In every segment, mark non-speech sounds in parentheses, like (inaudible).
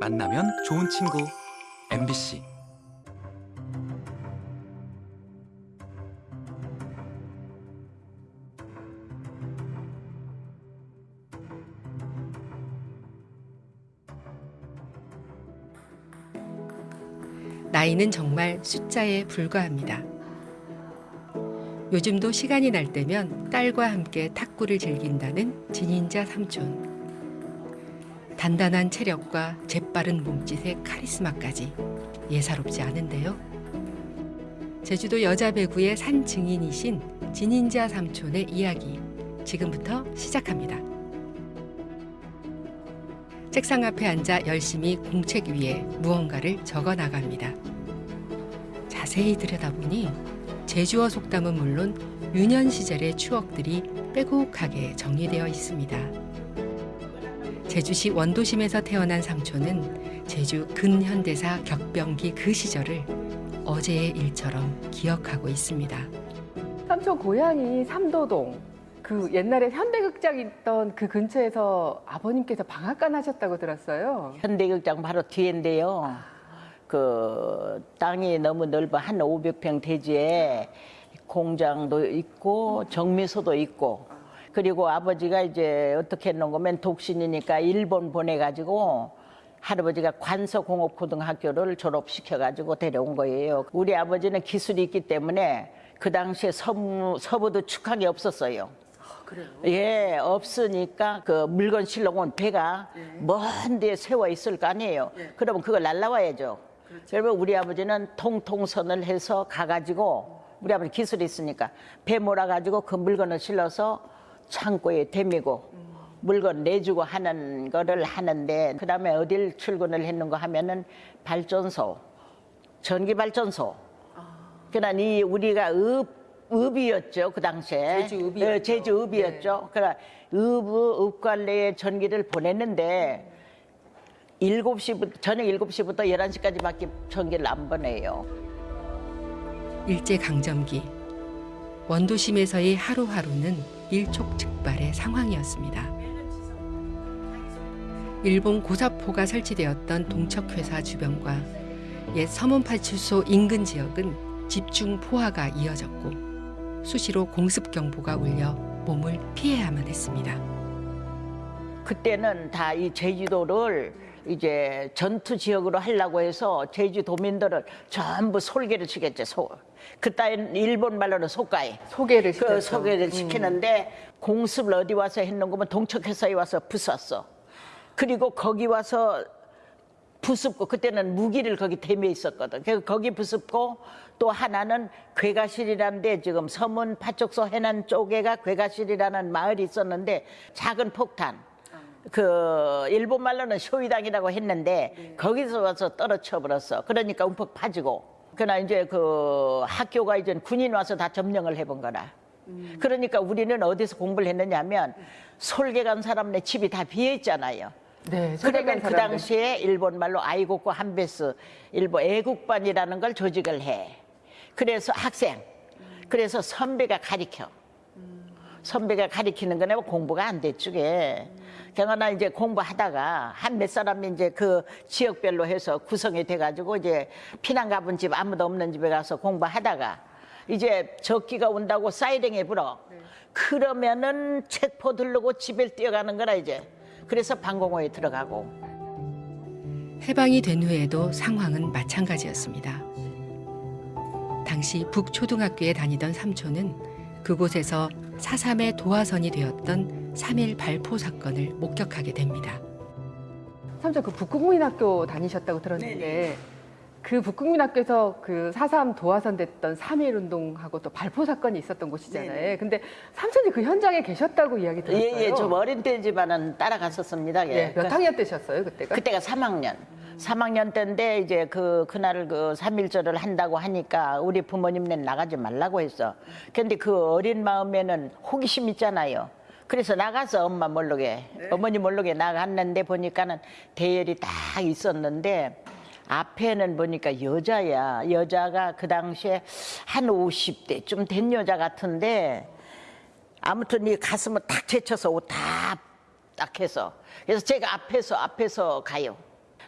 만나면 좋은 친구 MBC 나이는 정말 숫자에 불과합니다. 요즘도 시간이 날 때면 딸과 함께 탁구를 즐긴다는 진인자 삼촌. 단단한 체력과 재빠른 몸짓의 카리스마까지 예사롭지 않은데요. 제주도 여자 배구의 산 증인이신 진인자 삼촌의 이야기 지금부터 시작합니다. 책상 앞에 앉아 열심히 공책 위에 무언가를 적어 나갑니다. 자세히 들여다보니 제주어 속담은 물론 유년 시절의 추억들이 빼곡하게 정리되어 있습니다. 제주시 원도심에서 태어난 삼촌은 제주 근현대사 격병기 그 시절을 어제의 일처럼 기억하고 있습니다. 삼촌 고향이 삼도동. 그 옛날에 현대극장 있던 그 근처에서 아버님께서 방앗간 하셨다고 들었어요. 현대극장 바로 뒤인데요. 그 땅이 너무 넓어 한 500평 대지에 공장도 있고 정미소도 있고 그리고 아버지가 이제 어떻게 했는 거면 독신이니까 일본 보내가지고 할아버지가 관서공업고등학교를 졸업시켜가지고 데려온 거예요. 우리 아버지는 기술이 있기 때문에 그 당시에 서부, 서부도 축항이 없었어요. 예, 없으니까 그 물건 실러 온 배가 먼 데에 세워 있을 거 아니에요. 그러면 그걸 날라와야죠. 그러면 우리 아버지는 통통선을 해서 가가지고 우리 아버지 기술이 있으니까 배 몰아가지고 그 물건을 실어서 창고에 대미고 물건 내주고 하는 거를 하는데 그 다음에 어딜 출근을 했는가 하면은 발전소, 전기 발전소. 그러나 이 우리가 읍 읍이었죠 그 당시에 제주 읍이었죠. 예, 제주 읍이었죠. 그러나 읍 읍관내에 전기를 보냈는데 7시부터 저녁 7시부터 11시까지밖에 전기를 안 보내요. 일제 강점기 원도심에서의 하루하루는 일촉즉발의 상황이었습니다. 일본 고사포가 설치되었던 동척회사 주변과 옛 서문파출소 인근 지역은 집중 포화가 이어졌고 수시로 공습 경보가 울려 몸을 피해야만 했습니다. 그때는 다 이 제주도를 이제 전투 지역으로 하려고 해서 제주도민들을 전부 솔개를 치겠죠. 소. 그따위 일본 말로는 속가에. 소개를 그 시켰죠. 소개를 시키는데 공습을 어디 와서 했는 거면 동척회사에 와서 부쉈어. 그리고 거기 와서 부습고 그때는 무기를 거기 대며 있었거든. 그래서 거기 부습고 또 하나는 괴가실이라는데 지금 서문 파쪽서 해난 쪽에가 괴가실이라는 마을이 있었는데 작은 폭탄. 그 일본 말로는 쇼이당이라고 했는데 거기서 와서 떨어져 버렸어. 그러니까 움푹 파지고. 그러나 이제 그 학교가 이제 군인 와서 다 점령을 해본 거라. 그러니까 우리는 어디서 공부를 했느냐면 솔개 간 사람네 집이 다 비어 있잖아요. 네, 그러면 그 사람들. 당시에 일본 말로 아이고코 한베스 일본 애국반이라는 걸 조직을 해. 그래서 학생, 그래서 선배가 가리켜. 선배가 가리키는 거네 뭐 공부가 안 됐주게. 경하나 이제 공부하다가 한 몇 사람이 이제 그 지역별로 해서 구성이 돼가지고 이제 피난 가본 집 아무도 없는 집에 가서 공부하다가 이제 적기가 온다고 사이렌이 불어. 그러면은 책포 들르고 집에 뛰어가는 거라 이제. 그래서 방공호에 들어가고. 해방이 된 후에도 상황은 마찬가지였습니다. 당시 북초등학교에 다니던 삼촌은 그곳에서 사삼의 도화선이 되었던 3.1 발포 사건을 목격하게 됩니다. 삼촌 그 북국민학교 다니셨다고 들었는데 그 북국민학교에서 그 사삼 도화선 됐던 3.1 운동하고 또 발포 사건이 있었던 곳이잖아요. 네네. 근데 삼촌이 그 현장에 계셨다고 이야기 들었어요. 예, 예, 좀 어린 때지만은 따라갔었습니다. 예. 예, 몇 그- 학년 때셨어요 그때가? 그때가 3학년. 3학년 때인데 이제 그 그날 그 3일절을 한다고 하니까 우리 부모님네는 나가지 말라고 했어. 근데 그 어린 마음에는 호기심 있잖아요. 그래서 나가서 엄마 모르게 어머니 모르게 나갔는데 보니까는 대열이 딱 있었는데 앞에는 보니까 여자야. 여자가 그 당시에 한 50대쯤 된 여자 같은데 아무튼 이 가슴을 탁 제쳐서 옷 다 딱 해서 그래서 제가 앞에서 앞에서 가요.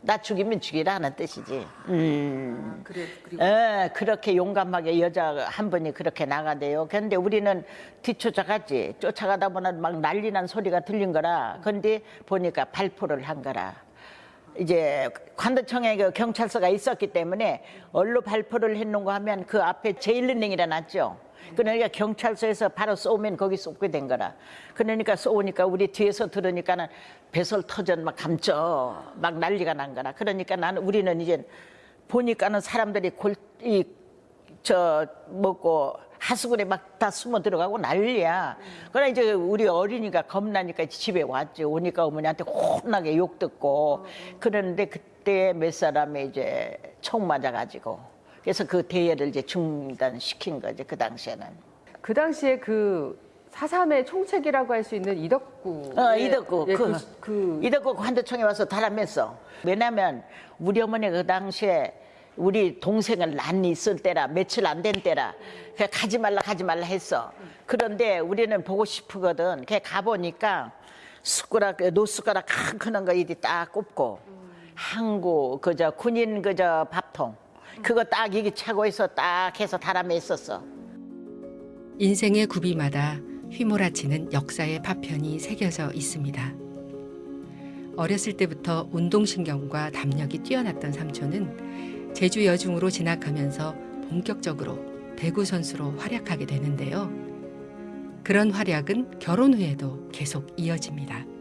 나 죽이면 죽이라 하는 뜻이지. 음. 그래 그리고 예, 그렇게 용감하게 여자 한 분이 그렇게 나가대요. 근데 우리는 뒤쫓아갔지. 쫓아가다 보면 막 난리 난 소리가 들린 거라. 근데 보니까 발포를 한 거라. 이제 관도청에 그 경찰서가 있었기 때문에 얼로 발포를 했는가 하면 그 앞에 제일은행이라 놨죠. 그러니까 경찰서에서 바로 쏘면 거기 쏘게 된 거라. 그러니까 쏘니까 우리 뒤에서 들으니까는 배설 터전 막 감쪄 막 난리가 난 거라. 그러니까 나는 우리는 이제 보니까는 사람들이 골 이 저 먹고 하수구에 막 다 숨어 들어가고 난리야. 그러나 이제 우리 어린이가 겁나니까 집에 왔지. 오니까 어머니한테 혼나게 욕 듣고 그러는데 그때 몇 사람이 이제 총 맞아가지고 그래서 그 대회를 이제 중단시킨 거지 그 당시에는. 그 당시에 그 사삼의 총책이라고 할 수 있는 이덕구 어, 이덕구. 예, 그, 그, 그 이덕구 관도청에 와서 달아맸어. 왜냐면 우리 어머니 그 당시에 우리 동생을 난이 있을 때라 며칠 안 된 때라 그 가지 말라 가지 말라 했어. 그런데 우리는 보고 싶거든. 걔 가보니까 숟가락 노숟가락 큰 크는 거 이리 딱 꼽고 항구 그저 군인 그저 밥통 그거 딱 차고 있어 딱 해서 달아맸었어. 인생의 구비마다 휘몰아치는 역사의 파편이 새겨져 있습니다. 어렸을 때부터 운동신경과 담력이 뛰어났던 삼촌은 제주 여중으로 진학하면서 본격적으로 배구 선수로 활약하게 되는데요. 그런 활약은 결혼 후에도 계속 이어집니다.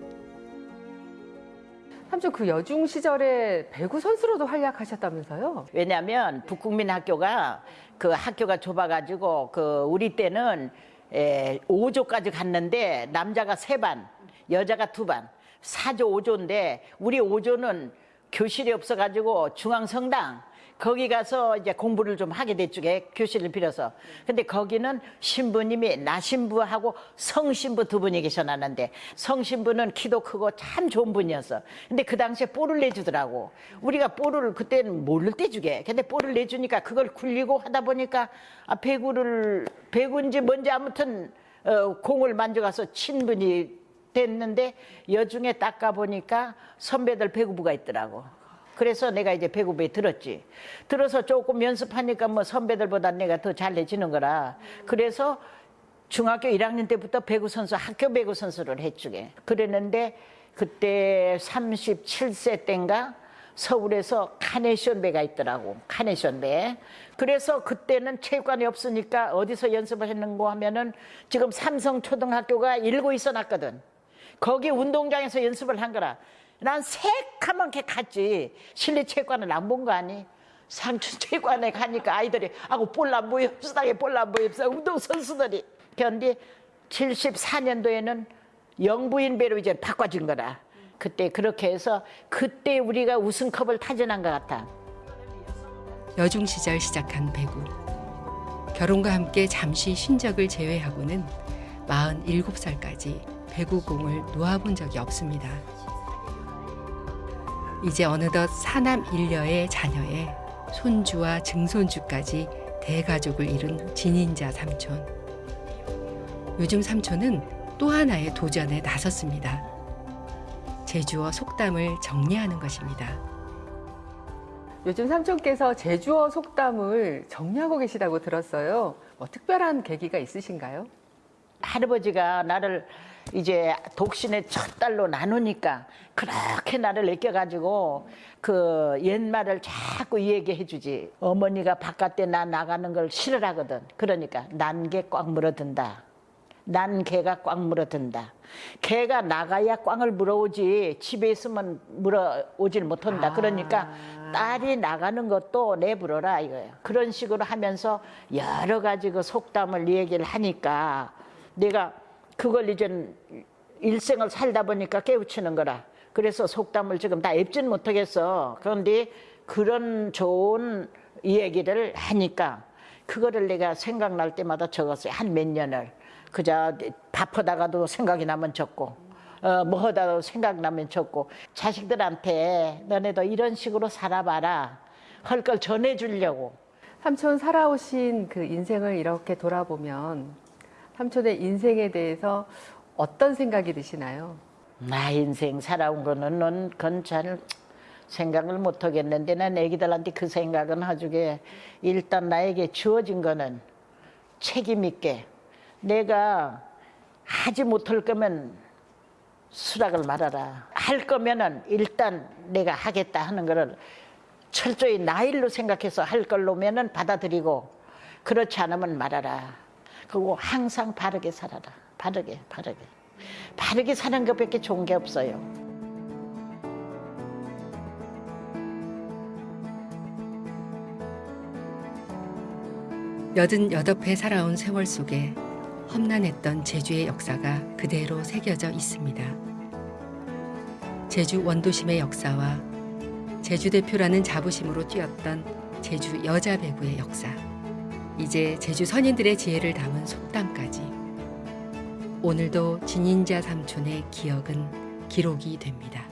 삼촌 그 여중 시절에 배구 선수로도 활약하셨다면서요? 왜냐하면 북국민 학교가 그 학교가 좁아가지고 그 우리 때는 에, 5조까지 갔는데 남자가 세 반, 여자가 두 반, 4조 5조인데 우리 5조는 교실이 없어가지고 중앙성당 거기 가서 이제 공부를 좀 하게 됐죠. 교실을 빌어서. 근데 거기는 신부님이 나신부하고 성신부 두 분이 계셔놨는데 성신부는 키도 크고 참 좋은 분이었어. 근데 그 당시에 볼을 내주더라고. 우리가 볼을 그때는 모를 때 주게. 근데 볼을 내주니까 그걸 굴리고 하다 보니까 아, 배구를 배구인지 뭔지 아무튼 어, 공을 만져가서 친 분이 됐는데 여중에 닦아 보니까 선배들 배구부가 있더라고. 그래서 내가 이제 배구부에 들었지. 들어서 조금 연습하니까 뭐 선배들보다 내가 더 잘해지는 거라. 그래서 중학교 1학년 때부터 배구 선수, 학교 배구 선수를 해주게. 그랬는데 그때 37세 때인가 서울에서 카네이션 배가 있더라고. 카네이션 배. 그래서 그때는 체육관이 없으니까 어디서 연습을 했는고 하면은 지금 삼성초등학교가 일고 있어 놨거든. 거기 운동장에서 연습을 한 거라. 난 새카맣게 갔지. 실내 체육관을 안 본 거 아니? 삼촌 체육관에 가니까 아이들이 아고 볼안 보여 수당에 볼안 보여 운동 선수들이 그런데 74년도에는 영부인 배로 이제 바꿔진 거라. 그때 그렇게 해서 그때 우리가 우승컵을 타진한 것 같아. 여중 시절 시작한 배구. 결혼과 함께 잠시 쉰 적을 제외하고는 47살까지 배구공을 놓아본 적이 없습니다. 이제 어느덧 사남 일녀의 자녀에 손주와 증손주까지 대가족을 이룬 진인자 삼촌. 요즘 삼촌은 또 하나의 도전에 나섰습니다. 제주어 속담을 정리하는 것입니다. 요즘 삼촌께서 제주어 속담을 정리하고 계시다고 들었어요. 뭐 특별한 계기가 있으신가요? 할아버지가 나를 이제 독신의 첫 딸로 나누니까 그렇게 나를 애껴가지고 그 옛말을 자꾸 얘기해 주지. 어머니가 바깥에 나 나가는 걸 싫어하거든. 그러니까 난개 꽉 물어든다. 난 개가 꽉 물어든다. 개가 나가야 꽝을 물어오지 집에 있으면 물어오질 못한다. 그러니까 딸이 나가는 것도 내불어라 이거예요. 그런 식으로 하면서 여러 가지 그 속담을 얘기를 하니까 내가 그걸 이제 일생을 살다 보니까 깨우치는 거라. 그래서 속담을 지금 다 앱진 못하겠어. 그런데 그런 좋은 얘기를 하니까 그거를 내가 생각날 때마다 적었어요. 한 몇 년을. 그저 밥하다가도 생각이 나면 적고 어, 뭐 하다도 생각나면 적고 자식들한테 너네도 이런 식으로 살아봐라. 할 걸 전해주려고. 삼촌 살아오신 그 인생을 이렇게 돌아보면 삼촌의 인생에 대해서 어떤 생각이 드시나요? 나 인생 살아온 거는 넌 건잘 생각을 못 하겠는데 난 애기들한테 그 생각은 해주게 일단 나에게 주어진 거는 책임 있게 내가 하지 못할 거면 수락을 말아라. 할 거면은 일단 내가 하겠다 하는 거를 철저히 나 일로 생각해서 할 걸로면은 받아들이고 그렇지 않으면 말아라. 그리고 항상 바르게 살아라. 바르게, 바르게. 바르게 사는 것밖에 좋은 게 없어요. 여든 여덟 해 살아온 세월 속에 험난했던 제주의 역사가 그대로 새겨져 있습니다. 제주 원도심의 역사와 제주 대표라는 자부심으로 뛰었던 제주 여자 배구의 역사. 이제 제주 선인들의 지혜를 담은 속담까지. 오늘도 진인자 삼촌의 기억은 기록이 됩니다.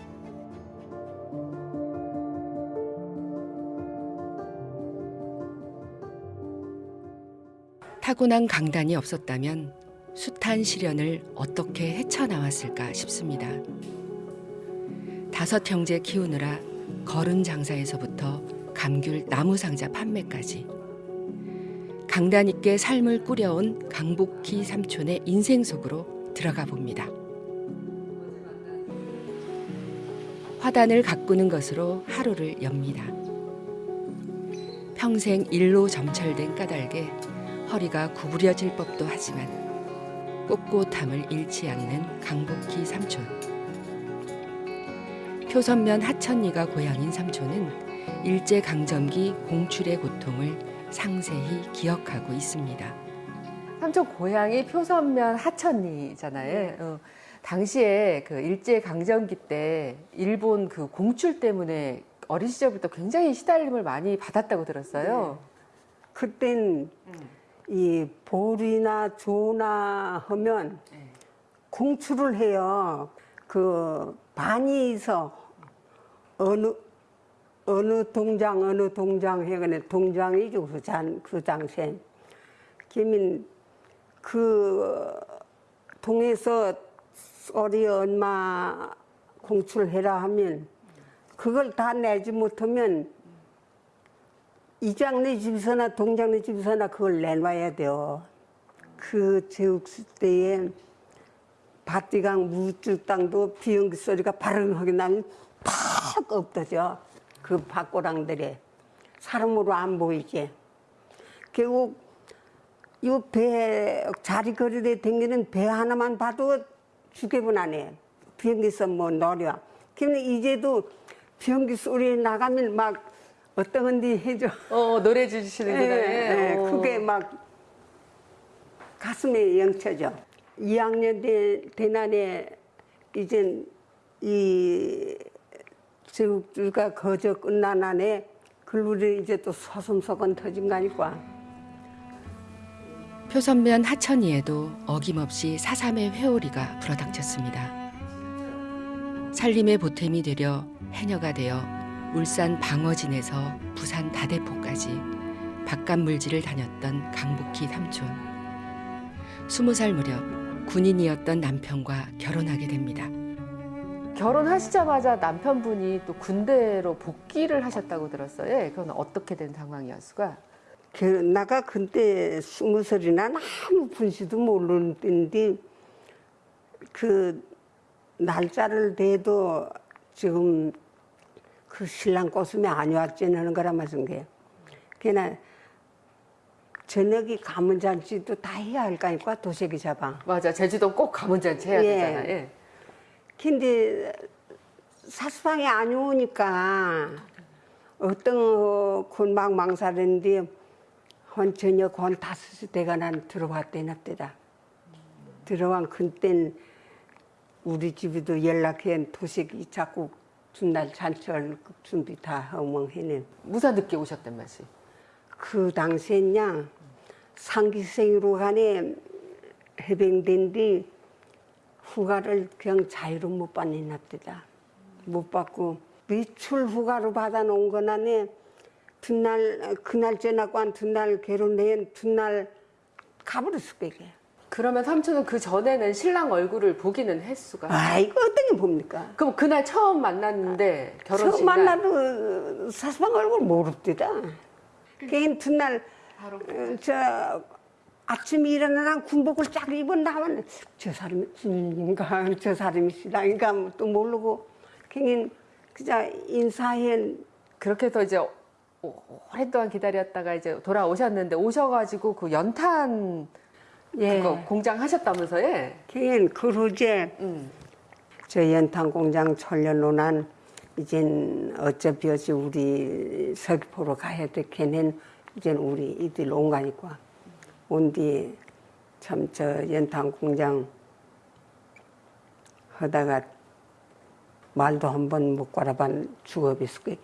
타고난 강단이 없었다면 숱한 시련을 어떻게 헤쳐나왔을까 싶습니다. 다섯 형제 키우느라 거른 장사에서부터 감귤 나무 상자 판매까지 강단 있게 삶을 꾸려온 강복희 삼촌의 인생 속으로 들어가 봅니다. 화단을 가꾸는 것으로 하루를 엽니다. 평생 일로 점철된 까닭에 허리가 구부려질 법도 하지만 꼿꼿함을 잃지 않는 강복희 삼촌. 표선면 하천리가 고향인 삼촌은 일제 강점기 공출의 고통을 상세히 기억하고 있습니다. 삼촌 고향이 표선면 하천리잖아요. 어, 당시에 그 일제 강점기 때 일본 그 공출 때문에 어린 시절부터 굉장히 시달림을 많이 받았다고 들었어요. 그땐 이 볼이나 조나 하면 공출을 해요. 그 반이서 어느 어느 동장 어느 동장 해가네 동장이죠 그, 장, 그 당시에. 그러면 그 동에서 어리 얼마 공출해라 하면 그걸 다 내지 못하면 이장네 집에서나 동장네 집에서나 그걸 내놔야 돼요. 그 제국수 때에 밭디강 무줄 땅도 비행기 소리가 바릉하게 나면 팍 엎어져. 그 밭고랑들이 사람으로 안 보이지. 결국 이 배 자리 거리에 댕기는 배 하나만 봐도 죽여분 안해. 비행기에서 뭐 노려. 근데 이제도 비행기 소리 나가면 막 어떤 건지 해줘. 어, 노래 주시는구나. 예, 예, 어. 그게 막 가슴에 영쳐져. 2학년 대, 대난에 이젠 이 제국주가 거저 끝난 안에 글루리 이제 또 소송소건 터진 거 아닐까. 표선면 하천이에도 어김없이 사삼의 회오리가 불어닥쳤습니다. 살림의 보탬이 되려 해녀가 되어 울산 방어진에서 부산 다대포까지 바깥 물질을 다녔던 강복희 삼촌. 스무 살 무렵 군인이었던 남편과 결혼하게 됩니다. 결혼하시자마자 남편분이 또 군대로 복귀를 하셨다고 들었어요. 예, 그건 어떻게 된 상황이었을까? 그 나가 그때 스무 살이나 아무 분시도 모르는 때인데 그 날짜를 대도 지금 그 신랑 꼬슴이 안 왔지는 거라 말씀 게. 그나 저녁이 가문 잔치도 다 해야 할 거니까 도색이 잡아. 맞아. 제주도 꼭 가문 잔치 해야 예. 되잖아. 예. 근데 사수방에 안 오니까 어떤 군막 망사는데 한 저녁 한 다섯 대가 난 들어왔대나 때다. 들어간 그땐 우리 집에도 연락해 도색이 자꾸 준날 잔철 준비 다 허멍해는 무사 늦게 오셨단 말씀. 그 당시엔 야 상기생으로 간에 해병된 뒤 휴가를 그냥 자유로 못 받는 납니다. 못 받고 미출 휴가로 받아놓은 거나네 둔날 그날 전하고 한 둔날 결혼해 둔날 가버렸을. 그 그러면 삼촌은 그 전에는 신랑 얼굴을 보기는 횟수가. 아이고 어떻게 봅니까? 그럼 그날 처음 만났는데 결혼식 처음 날 만나도 사수방 얼굴 모릅디다. 걔는 뒷날 바로 어, 저 아침에 일어나나 군복을 쫙 입고 나면 저 사람이 주인인가 (laughs) 저 사람이 신랑인가 뭐또 모르고 걔는 그저 인사해 그렇게 해서 이제 오- 오랫동안 기다렸다가 이제 돌아오셨는데 오셔가지고 그 연탄 예. 그거 공장 하셨다면서요? 걔는 그러제 음. 저 연탄 공장 철려놓은 이젠 어차피 어찌 우리 서귀포로 가야 돼. 걔는 이젠 우리 이들 온 거니까. 온 뒤에 참저 연탄 공장 하다가 말도 한 번 못 걸어반 죽어비스 거게.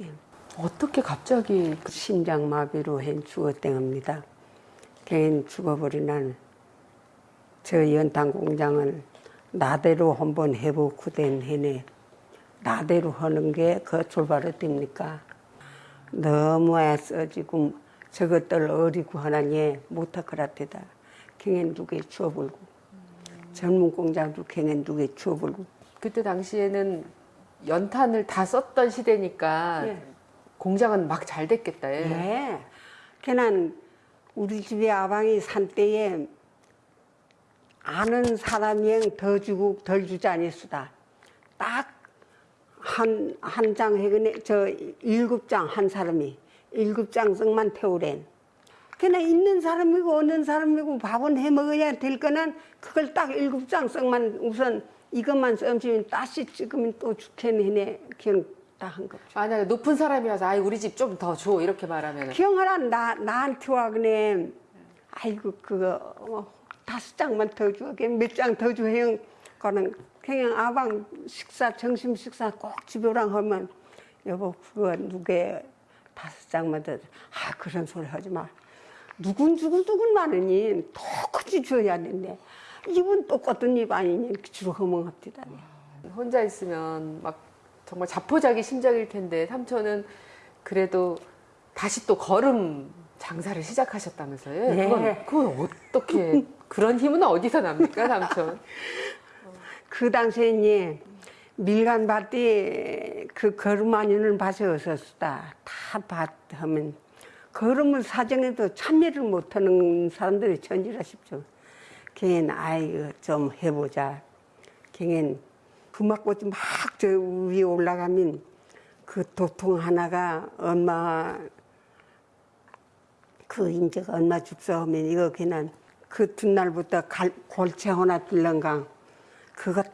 어떻게 갑자기 그- 심장마비로 한 죽었댕합니다. 걔는 죽어버리난 저 연탄 공장을 나대로 한번 해보고 된 해네 나대로 하는 게 그 출발이 됩니까? 너무 애써 지금 저것들 어리고 하나니 못하크라테다. 경엔 누게 추어불고 젊은 공장도 경엔 누게 추어불고 그때 당시에는 연탄을 다 썼던 시대니까 예. 공장은 막 잘 됐겠다. 예. 네. 걔는 우리 집에 아방이 산 때에 아는 사람이 더 주고 덜 주지 아니수다. 딱 한, 한 장 해그네, 저 일곱 장 한 사람이 일곱 장씩만 태우랜. 걔는 있는 사람이고 없는 사람이고 밥은 해 먹어야 될 거는 그걸 딱 일곱 장씩만 우선 이것만 썸치면 다시 찍으면 또 죽겠네. 그냥 딱한 거. 만약에 높은 사람이라서 아이 우리 집 좀 더 줘 이렇게 말하면 기영하라 나 나한테 와 그네. 아이고 그거 어, 다섯 장만 더 줘. 몇 장 더 줘. 형 그는 그냥 아방 식사 점심 식사 꼭 집에 오랑 하면 여보 그거 누게 다섯 장만 더. 줘. 아 그런 소리 하지 마. 누군 누군 누군 많으니 똑같이 줘야 된대. 입은 똑같은 입 아니니 주로 허멍합디다. 혼자 있으면 막 정말 자포자기 심정일 텐데 삼촌은 그래도 다시 또 걸음 장사를 시작하셨다면서요? 네. 그건, 그건 어떻게 그런 힘은 어디서 납니까 삼촌? (laughs) 그 당시에 밀간 밭에 그 걸음 아니는 밭에 없었다. 다 밭 하면 걸음을 사정해도 참여를 못하는 사람들이 천지라 싶죠. 걔는 아이고 좀 해보자. 걔는 금막꽃이 막저 위에 올라가면 그 도통 하나가 엄마 그 인제가 얼마 줍서하면 이거 그냥 그 뒷날부터 갈, 골체 하나 들런강 그거 다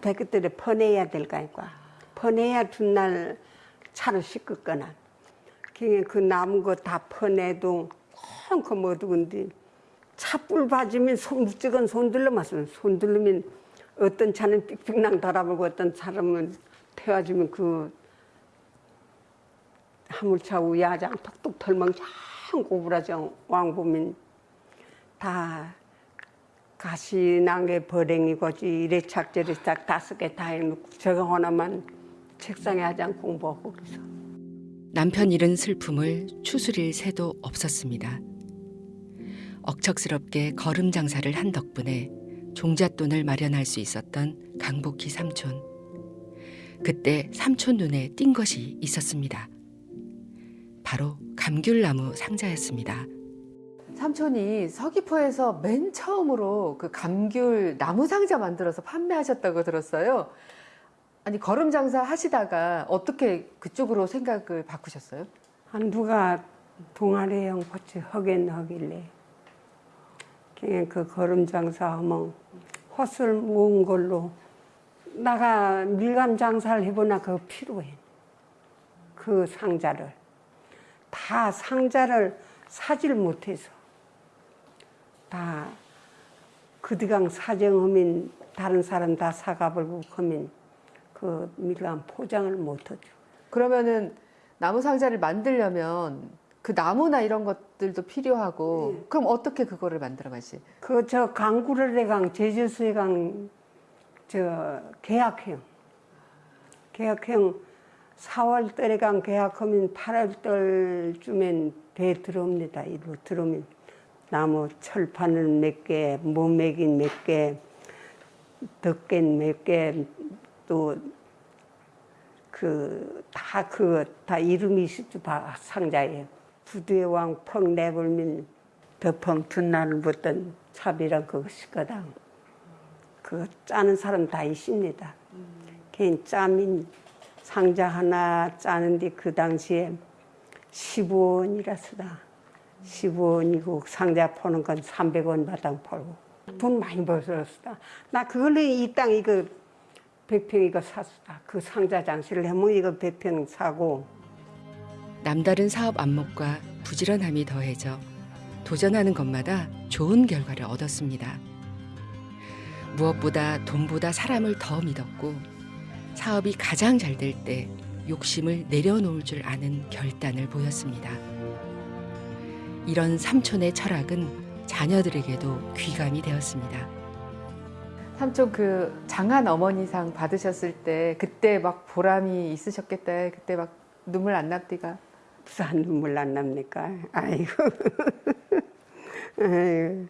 백그들에 퍼내야 될 거니까. 퍼내야 뒷날 차로 씻겠거나. 그 남은 거 다 퍼내도 콩콩 어두운데 차불 봐주면 손 무쩍은 손들러 맞으면 손들르면 어떤 차는 삑삑랑 달아보고 어떤 사람은 태워주면 그 화물차 우야장 톡톡 털멍청 고부라정 왕보면 다 가시난게 버랭이고지 이래 착저래 싹 다섯 개 다 해놓고 저거 하나만 책상에 하장 공부하고 그래서 남편 잃은 슬픔을 추스릴 새도 없었습니다. 억척스럽게 걸음 장사를 한 덕분에 종잣돈을 마련할 수 있었던 강복희 삼촌. 그때 삼촌 눈에 띈 것이 있었습니다. 바로 감귤나무 상자였습니다. 삼촌이 서귀포에서 맨 처음으로 그 감귤 나무 상자 만들어서 판매하셨다고 들었어요. 아니 걸음 장사 하시다가 어떻게 그쪽으로 생각을 바꾸셨어요? 한 누가 동아리형 같이 하긴 하길래 그냥 그 걸음 장사하면 헛을 모은 걸로 나가 밀감 장사를 해보나 그거 필요해 그 상자를 다 상자를 사질 못해서 다 그디강 사정하면 다른 사람 다 사가버리고 하면 그 밀감 포장을 못하죠. 그러면은 나무 상자를 만들려면 그 나무나 이런 것들도 필요하고 그럼 어떻게 그거를 만들어 가지? 그 저 강구를의 강 제주수의 강저 계약형 계약형 4월 달에 강 계약하면 8월 달쯤엔 배 들어옵니다. 이로 들어오면 나무 철판을 몇 개, 모매긴 몇 개, 덕겐 몇 개, 또 그 다그다 이름이 있었죠 바- 상자에 부두의 왕 펑 내불민 덕펑 둔날을 붙던 차비랑 그것이거든. 그 짜는 사람 다 있습니다. 개인 짜민 상자 하나 짜는데 그 당시에 15원이라서다. 15원이고 상자 포는 건 300원 바당 팔고 돈 많이 벌었다. 나 그걸로 이 땅 이거 100평 이거 샀다. 그 상자 장치를 하면 이거 100평 사고 남다른 사업 안목과 부지런함이 더해져 도전하는 것마다 좋은 결과를 얻었습니다. 무엇보다 돈보다 사람을 더 믿었고 사업이 가장 잘 될 때 욕심을 내려놓을 줄 아는 결단을 보였습니다. 이런 삼촌의 철학은 자녀들에게도 귀감이 되었습니다. 삼촌 그 장한 어머니상 받으셨을 때 그때 막 보람이 있으셨겠다. 그때 막 눈물 안 납디가. 무슨 눈물 안 납니까? 아이고. (laughs) 아이고.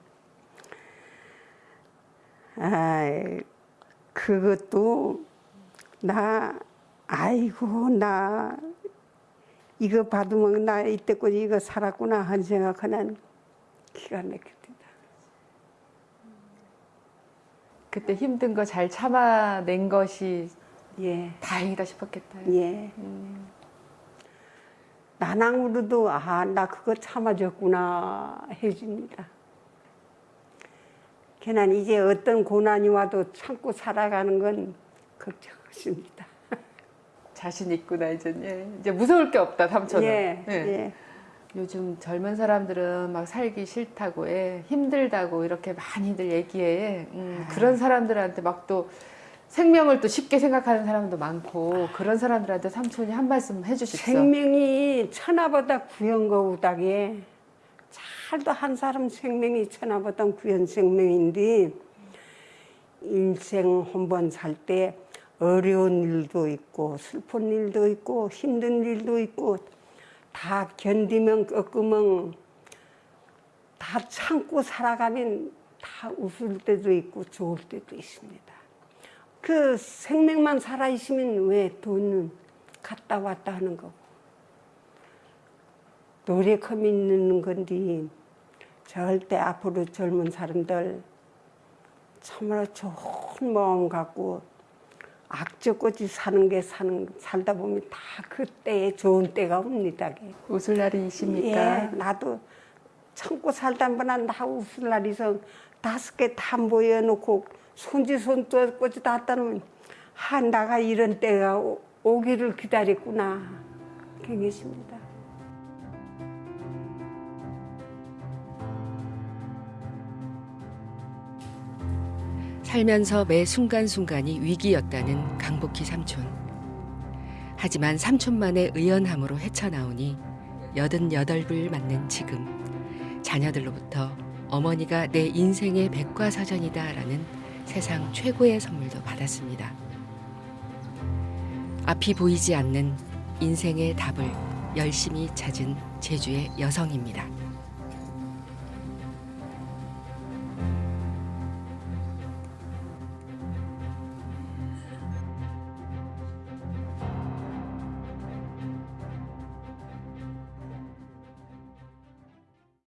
아이, 그것도 나, 아이고, 나 이거 받으면 나 이때까지 이거 살았구나 한 생각하는 기가 막힙니다. 그때 힘든 거 잘 참아낸 것이 예, 다행이다 싶었겠다. 예. 음. 나랑으로도 아, 나 그거 참아줬구나 해줍니다. 걔는 이제 어떤 고난이 와도 참고 살아가는 건 걱정 없습니다. 자신 있구나 이제 예. 이제 무서울 게 없다 삼촌은. 예, 예. 예. 요즘 젊은 사람들은 막 살기 싫다고 해 힘들다고 이렇게 많이들 얘기해. 음, 그런 사람들한테 막 또 생명을 또 쉽게 생각하는 사람도 많고 그런 사람들한테 삼촌이 한 말씀 해주십시오. 생명이 천하보다 구연 거우다게 잘도 한 사람 생명이 천하보다 구연 생명인데 인생 한 번 살 때 어려운 일도 있고 슬픈 일도 있고 힘든 일도 있고 다 견디면 꺾으면 다 참고 살아가면 다 웃을 때도 있고 좋을 때도 있습니다. 그 생명만 살아있으면 왜 돈은 갔다 왔다 하는 거고 노력함이 있는 건데 절대 앞으로 젊은 사람들 참으로 좋은 마음 갖고 악적같이 사는 게 사는 살다 보면 다 그때에 좋은 때가 옵니다. 웃을 날이 있습니까? 예, 나도 참고 살다 보면 나 웃을 날이 있어 다섯 개 다 모여놓고 손지 손도 꽂이 다 따놓으면 아 나가 이런 때가 오, 오기를 기다렸구나 그겠습니다. 살면서 매 순간순간이 위기였다는 강복희 삼촌. 하지만 삼촌만의 의연함으로 헤쳐나오니 여든 여덟을 맞는 지금 자녀들로부터 어머니가 내 인생의 백과사전이다라는 세상 최고의 선물도 받았습니다. 앞이 보이지 않는 인생의 답을 열심히 찾은 제주의 여성입니다.